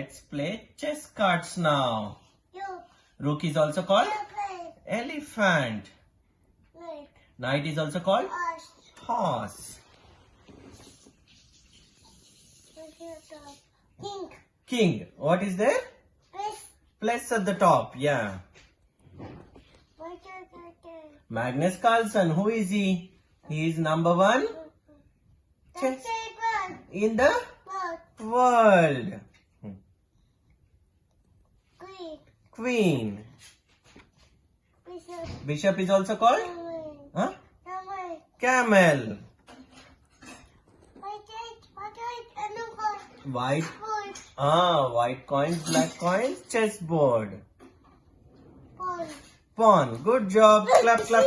Let's play chess cards now. Rook is also called elephant. Like. Knight is also called horse. Pink. King. What is there? This. Plus at the top. Yeah. What is that? Magnus Carlsen. Who is he? He is number one Chess. in the world. Queen. Bishop. Bishop is also called Camel. huh? Camel. camel. What is what is another White. food? Ah, white coins, black coins, chessboard. Food. Pawn. Good job. Clap, clap.